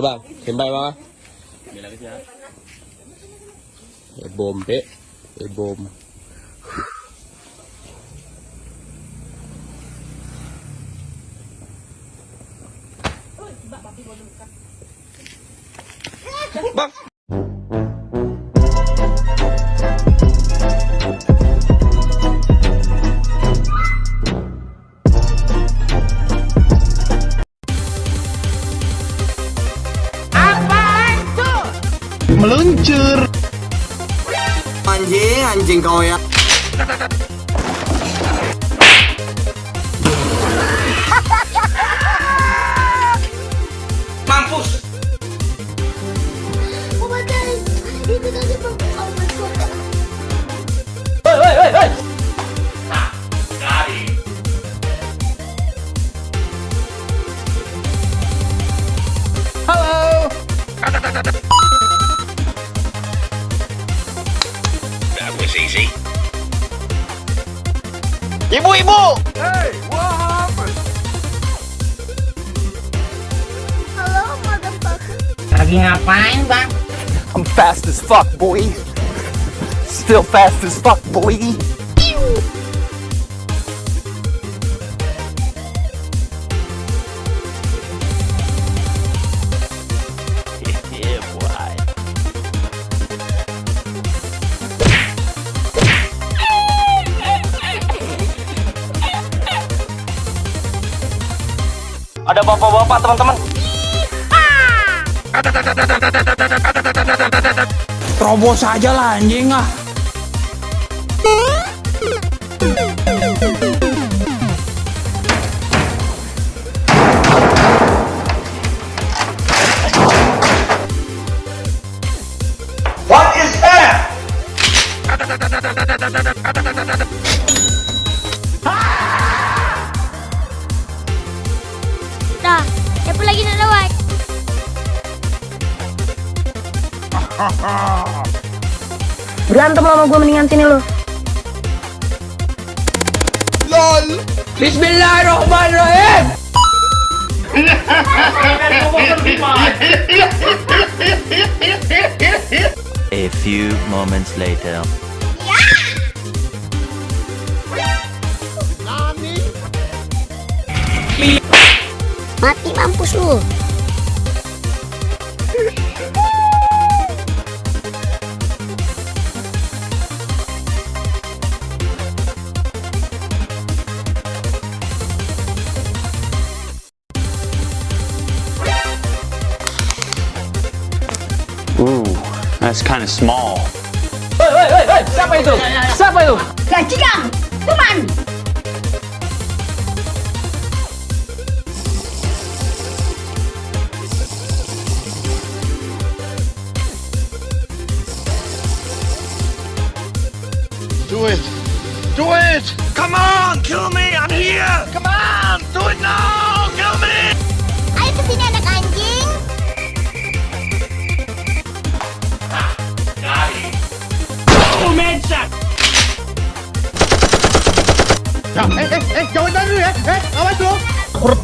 coba, sembah ya bang. E bom. Bang, meluncur Anjing, anjing kau ya. Was easy. ibu-ibu Halo, motherfucker. Lagi ngapain bang? I'm fast as fuck boy still fast as fuck boy ada bapak-bapak teman-teman Terobos aja lah anjing ah. Berantem sama gue mendingan sini lo. Bismillahirrahmanirrahim. A few moments later. Mati mampus lu. That's kind of small. Hei, hei, hei, hei, siapa itu? Siapa itu? Gajikan, teman. Do it! Do it! Come on, kill me! I'm here! Come on!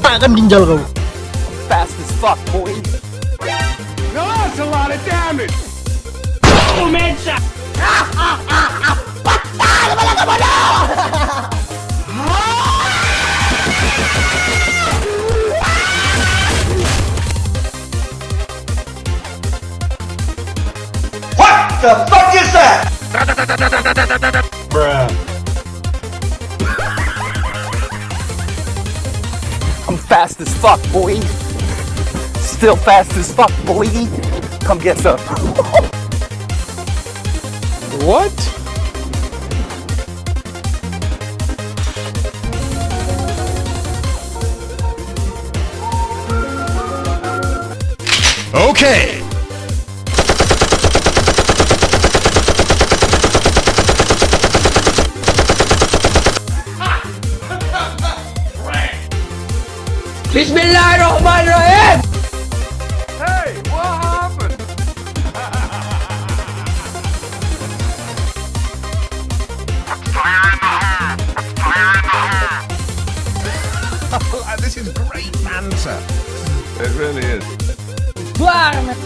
Aku retakkan ginjal kau. Fast as fuck, boy. No, that's a lot of damage! I'm fast as fuck, boy. Still fast as fuck, boy. Come get some. what? Okay. Bismillahirrahmanirrahim. Hey, what happened? this is great banter. It really is. Klaar met...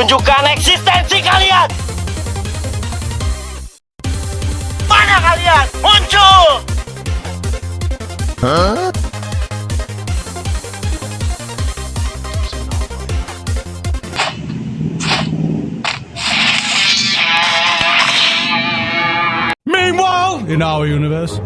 Tunjukkan eksistensi kalian! Mana kalian? Muncul! Meanwhile, in our universe.